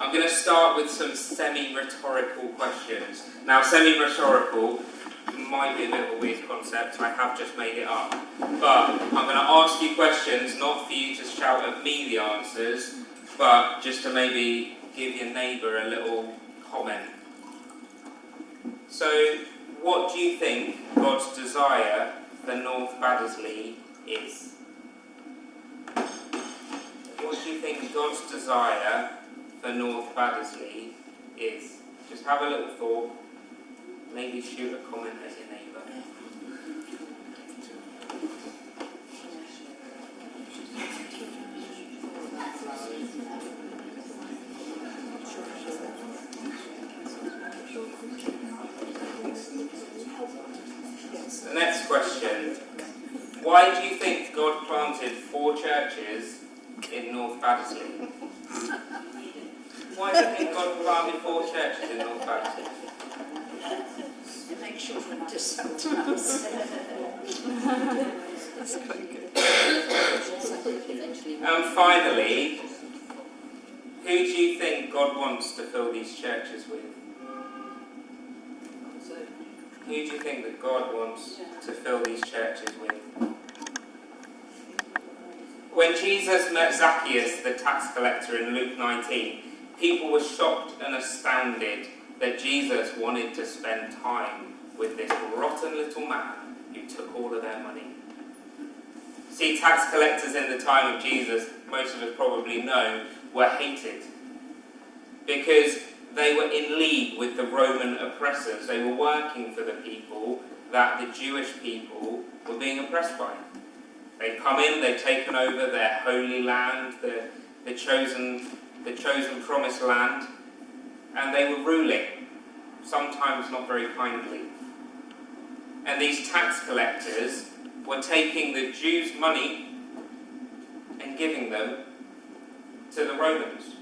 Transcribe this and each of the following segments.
I'm going to start with some semi-rhetorical questions. Now, semi-rhetorical might be a a weird concept, I have just made it up. But I'm going to ask you questions, not for you to shout at me the answers, but just to maybe give your neighbour a little comment. So, what do you think God's desire for North Baddesley is? What do you think God's desire for North Baddesley is? Just have a little thought. Maybe shoot a comment as your neighbour. The next question. Why do you think God planted four churches in North Baddesley? Why do you think God planted four churches in North Baddesley? It makes children to sometimes. That's quite good. And finally, who do you think God wants to fill these churches with? Who do you think that God wants to fill these churches with? When Jesus met Zacchaeus, the tax collector, in Luke 19, people were shocked and astounded that Jesus wanted to spend time with this rotten little man who took all of their money. See, tax collectors in the time of Jesus, most of us probably know, were hated because they were in league with the Roman oppressors. They were working for the people that the Jewish people were being oppressed by. They'd come in, they'd taken over their holy land, the, the, chosen, the chosen promised land, and they were ruling, sometimes not very kindly. And these tax collectors were taking the Jews' money and giving them to the Romans.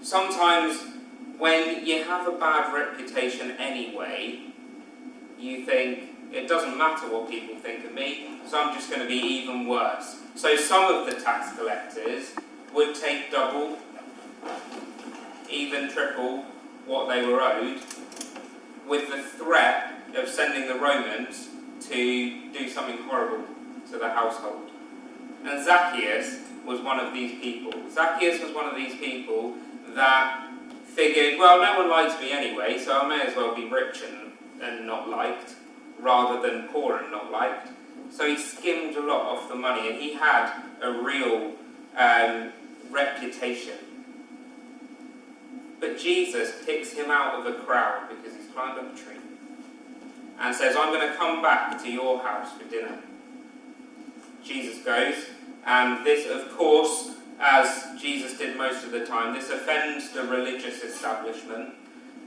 Sometimes, when you have a bad reputation anyway, you think, it doesn't matter what people think of me, so I'm just going to be even worse. So some of the tax collectors would take double, even triple what they were owed, with the threat of sending the Romans to do something horrible to the household. And Zacchaeus was one of these people. Zacchaeus was one of these people that figured, well, no one likes me anyway, so I may as well be rich and, and not liked, rather than poor and not liked. So he skimmed a lot off the money, and he had a real um, reputation. But Jesus picks him out of the crowd because climbed up a tree and says, I'm going to come back to your house for dinner. Jesus goes, and this, of course, as Jesus did most of the time, this offends the religious establishment.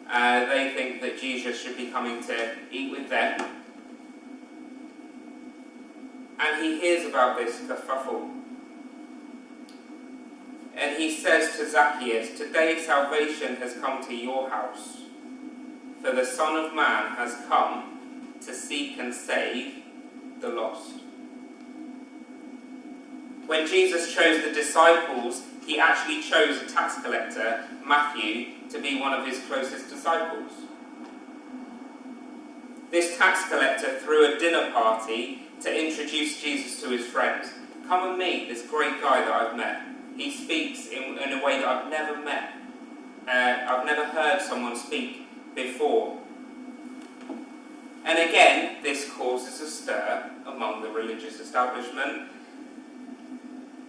Uh, they think that Jesus should be coming to eat with them. And he hears about this kerfuffle. And he says to Zacchaeus, Today salvation has come to your house, for the Son of Man has come to seek and save the lost. When Jesus chose the disciples, he actually chose a tax collector, Matthew, to be one of his closest disciples. This tax collector threw a dinner party to introduce Jesus to his friends. Come and meet this great guy that I've met. He speaks in, in a way that I've never met. Uh, I've never heard someone speak before. And again, this causes a stir among the religious establishment.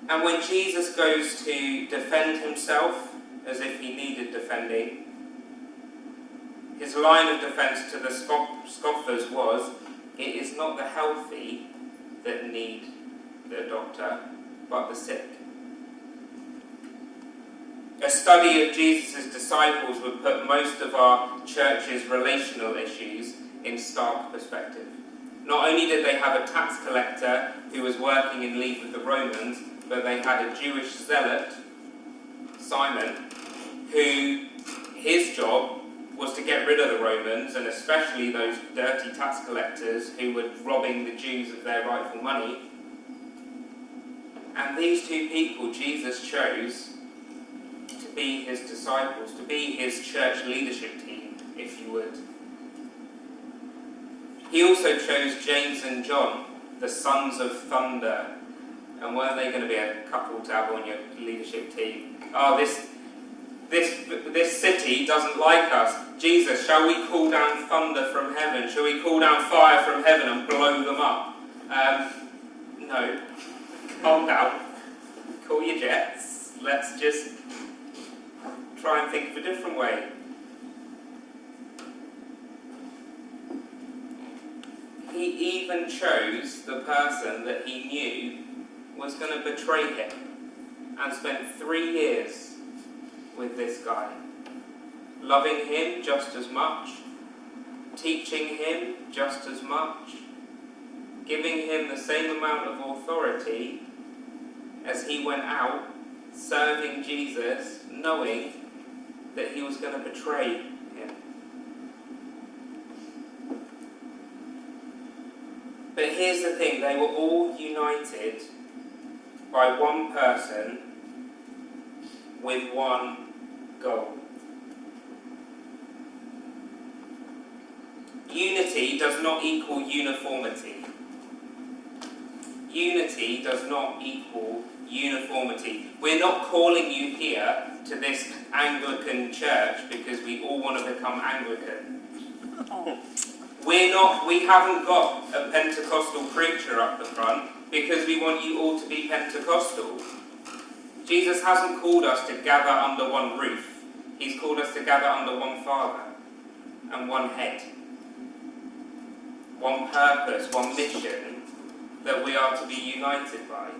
And when Jesus goes to defend himself, as if he needed defending, his line of defense to the scoffers was, it is not the healthy that need the doctor, but the sick. A study of Jesus' disciples would put most of our church's relational issues in stark perspective. Not only did they have a tax collector who was working in league with the Romans, but they had a Jewish zealot, Simon, who his job was to get rid of the Romans, and especially those dirty tax collectors who were robbing the Jews of their rightful money. And these two people Jesus chose to be his disciples, to be his church leadership team, if you would. He also chose James and John, the sons of thunder. And weren't they going to be a couple to have on your leadership team? Oh, this, this, this city doesn't like us. Jesus, shall we call down thunder from heaven? Shall we call down fire from heaven and blow them up? Um, no. Calm down. Call your jets. Let's just try and think of a different way. He even chose the person that he knew was going to betray him and spent three years with this guy, loving him just as much, teaching him just as much, giving him the same amount of authority as he went out serving Jesus, knowing that he was going to betray him. But here's the thing they were all united by one person with one goal. Unity does not equal uniformity. Unity does not equal uniformity. We're not calling you here to this Anglican church because we all want to become Anglican. We're not, we haven't got a Pentecostal preacher up the front because we want you all to be Pentecostal. Jesus hasn't called us to gather under one roof. He's called us to gather under one Father and one head. One purpose, one mission that we are to be united by.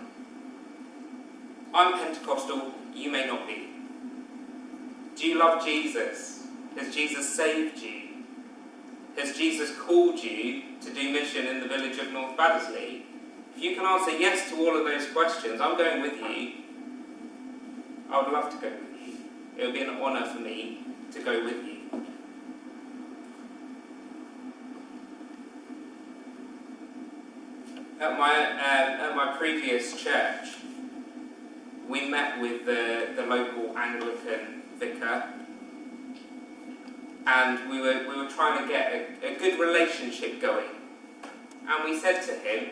I'm Pentecostal, you may not be. Do you love Jesus? Has Jesus saved you? Has Jesus called you to do mission in the village of North Baddesley? If you can answer yes to all of those questions, I'm going with you. I would love to go with you. It would be an honour for me to go with you. At my, uh, at my previous church, we met with the, the local Anglican vicar and we were, we were trying to get a, a good relationship going. And we said to him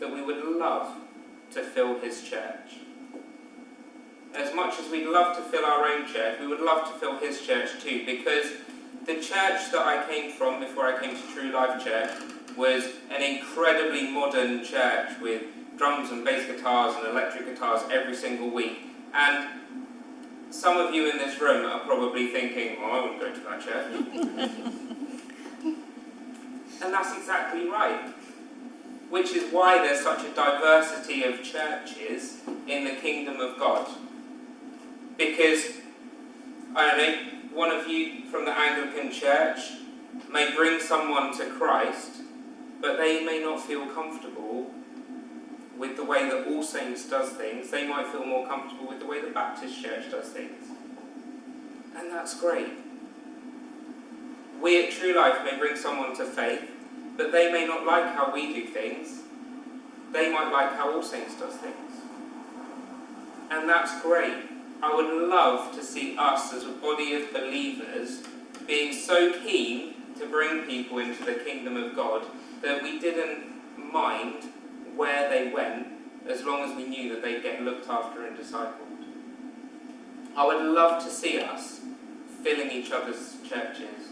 that we would love to fill his church. As much as we'd love to fill our own church, we would love to fill his church too, because the church that I came from before I came to True Life Church was an incredibly modern church with drums and bass guitars and electric guitars every single week. And some of you in this room are probably thinking, I wouldn't go to that church. and that's exactly right. Which is why there's such a diversity of churches in the kingdom of God. Because, I don't know, one of you from the Anglican church may bring someone to Christ, but they may not feel comfortable with the way that All Saints does things, they might feel more comfortable with the way the Baptist Church does things. And that's great. We at True Life may bring someone to faith, but they may not like how we do things. They might like how All Saints does things. And that's great. I would love to see us as a body of believers being so keen to bring people into the kingdom of God that we didn't mind where they went as long as we knew that they'd get looked after and discipled. I would love to see us filling each other's churches.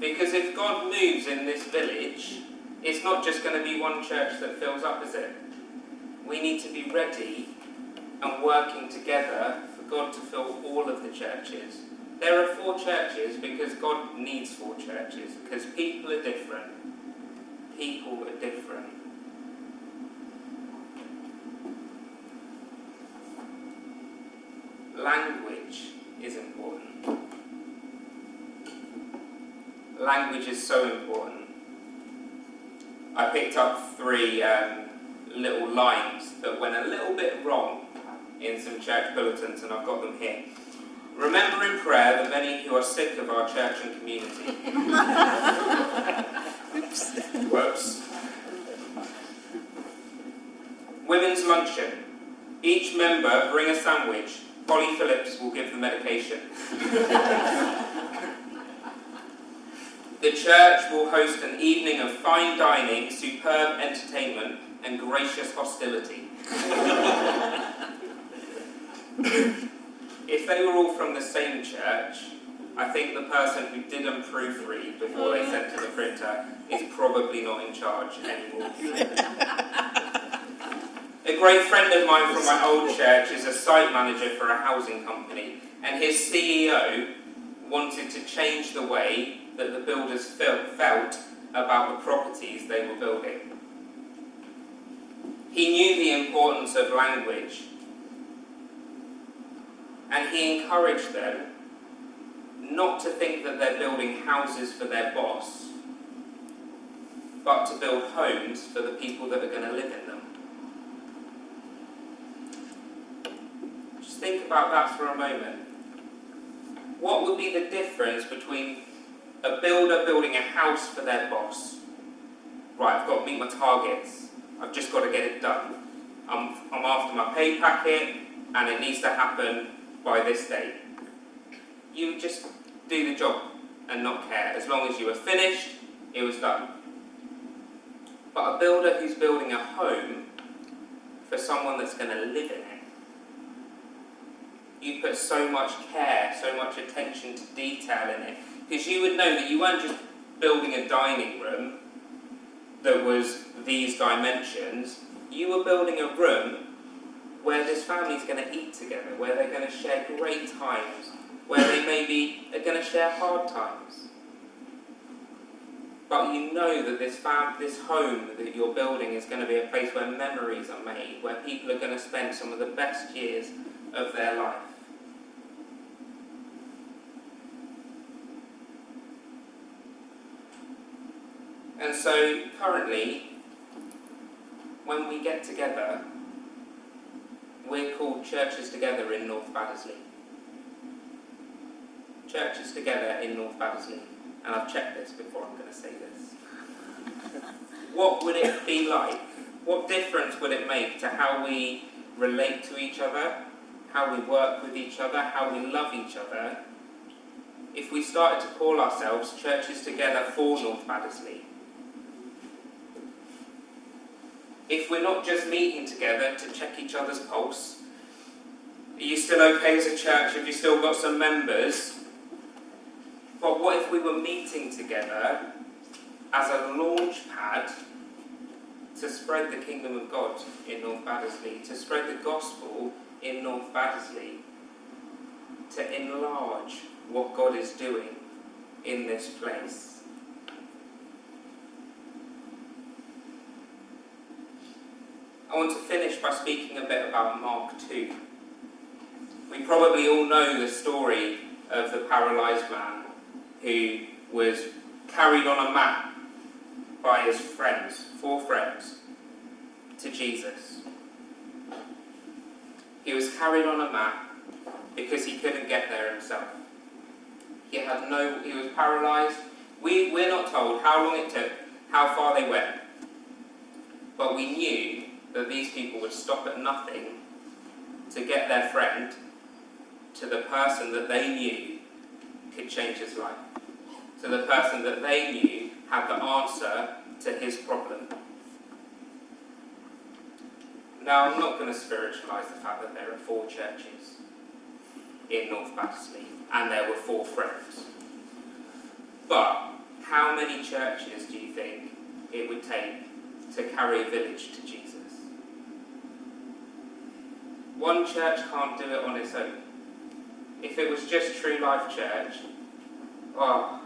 Because if God moves in this village, it's not just going to be one church that fills up, is it? We need to be ready and working together for God to fill all of the churches. There are four churches because God needs four churches, because people are different. People are different. language is important. Language is so important. I picked up three um, little lines that went a little bit wrong in some church bulletins, and I've got them here. Remember in prayer the many who are sick of our church and community. Whoops. Women's luncheon. Each member bring a sandwich Polly Phillips will give the medication. the church will host an evening of fine dining, superb entertainment, and gracious hostility. if they were all from the same church, I think the person who didn't proofread before they sent to the printer is probably not in charge anymore. a great friend of mine from my old church is a site manager for a housing company, and his CEO wanted to change the way that the builders felt about the properties they were building. He knew the importance of language, and he encouraged them not to think that they're building houses for their boss, but to build homes for the people that are going to live in them. Just think about that for a moment. What would be the difference between a builder building a house for their boss? Right, I've got to meet my targets. I've just got to get it done. I'm, I'm after my pay packet and it needs to happen by this date. You just do the job and not care. As long as you were finished, it was done. But a builder who's building a home for someone that's going to live in it, you put so much care, so much attention to detail in it, because you would know that you weren't just building a dining room that was these dimensions, you were building a room where this family's going to eat together, where they're going to share great times, where they maybe are going to share hard times. But you know that this fam- this home that you're building is going to be a place where memories are made, where people are going to spend some of the best years of their life. And so currently, when we get together, we're called Churches Together in North Baddesley churches together in North Baddesley, and I've checked this before I'm going to say this. What would it be like? What difference would it make to how we relate to each other, how we work with each other, how we love each other, if we started to call ourselves Churches Together for North Baddesley? If we're not just meeting together to check each other's pulse, are you still okay as a church? Have you still got some members? But what if we were meeting together as a launch pad to spread the kingdom of God in North Baddesley, to spread the gospel in North Baddesley, to enlarge what God is doing in this place? I want to finish by speaking a bit about Mark 2. We probably all know the story of the paralysed man who was carried on a mat by his friends, four friends, to Jesus. He was carried on a mat because he couldn't get there himself. He had no, he was paralysed. We, we're not told how long it took, how far they went. But we knew that these people would stop at nothing to get their friend to the person that they knew could change his life to the person that they knew had the answer to his problem. Now, I'm not going to spiritualise the fact that there are four churches in North Baddesley and there were four friends. But how many churches do you think it would take to carry a village to Jesus? One church can't do it on its own. If it was just True Life Church, oh,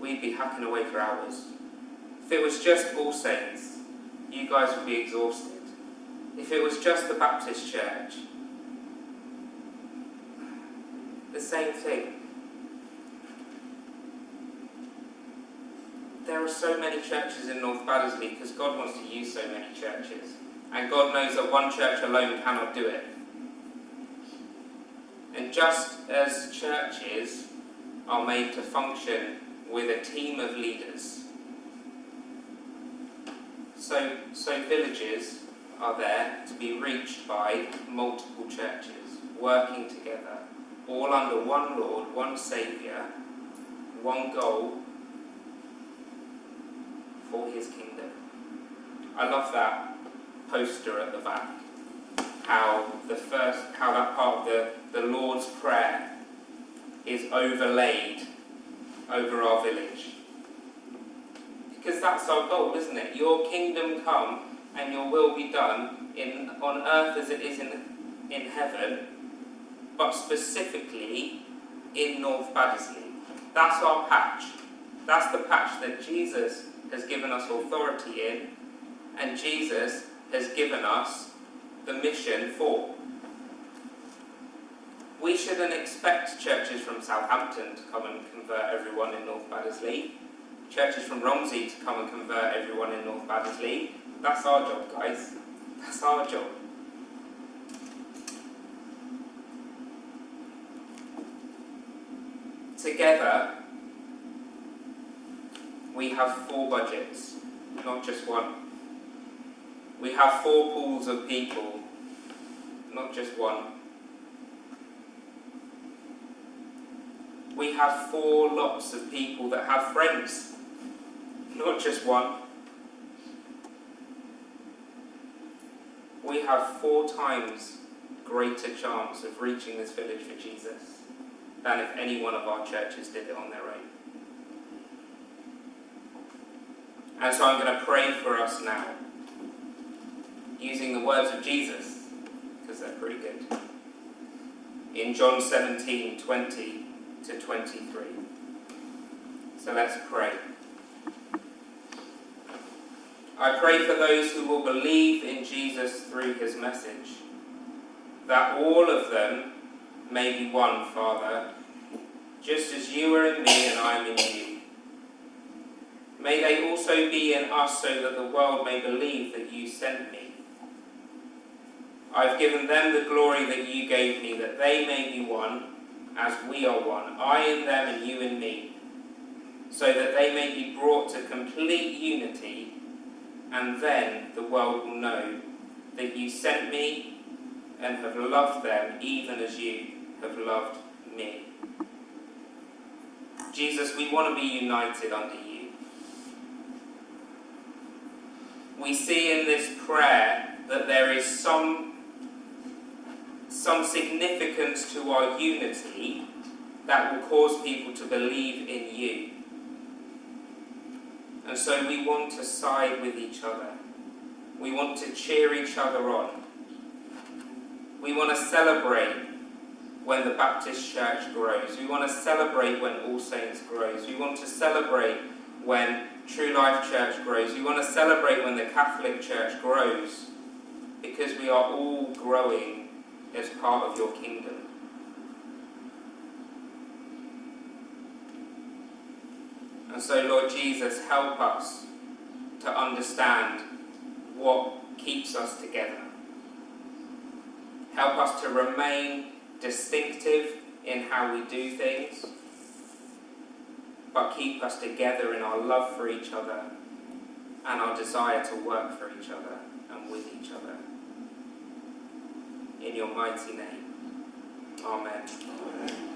we'd be hacking away for hours. If it was just All Saints, you guys would be exhausted. If it was just the Baptist Church, the same thing. There are so many churches in North Baddesley because God wants to use so many churches. And God knows that one church alone cannot do it. And just as churches are made to function with a team of leaders. So, so villages are there to be reached by multiple churches, working together, all under one Lord, one Saviour, one goal for his kingdom. I love that poster at the back. How the first, how that part of the, the Lord's Prayer is overlaid over our village. Because that's our goal, isn't it? Your kingdom come and your will be done in on earth as it is in in heaven, but specifically in North Baddesley. That's our patch. That's the patch that Jesus has given us authority in, and Jesus has given us the mission for. We shouldn't expect churches from Southampton to come and convert everyone in North Baddesley, churches from Romsey to come and convert everyone in North Baddesley. That's our job, guys. That's our job. Together, we have four budgets, not just one. We have four pools of people, not just one. We have four lots of people that have friends, not just one. We have four times greater chance of reaching this village for Jesus than if any one of our churches did it on their own. And so I'm going to pray for us now, using the words of Jesus, because they're pretty good. In John 17 20 to 23. So let's pray. I pray for those who will believe in Jesus through his message, that all of them may be one, Father, just as you are in me and I am in you. May they also be in us so that the world may believe that you sent me. I've given them the glory that you gave me, that they may be one as we are one, I in them and you in me, so that they may be brought to complete unity, and then the world will know that you sent me and have loved them even as you have loved me. Jesus, we want to be united under you. We see in this prayer that there is some some significance to our unity that will cause people to believe in you. And so we want to side with each other. We want to cheer each other on. We want to celebrate when the Baptist Church grows. We want to celebrate when All Saints grows. We want to celebrate when True Life Church grows. We want to celebrate when the Catholic Church grows because we are all growing as part of your kingdom. And so, Lord Jesus, help us to understand what keeps us together. Help us to remain distinctive in how we do things, but keep us together in our love for each other and our desire to work for each other and with each other in your mighty name. Amen. Amen.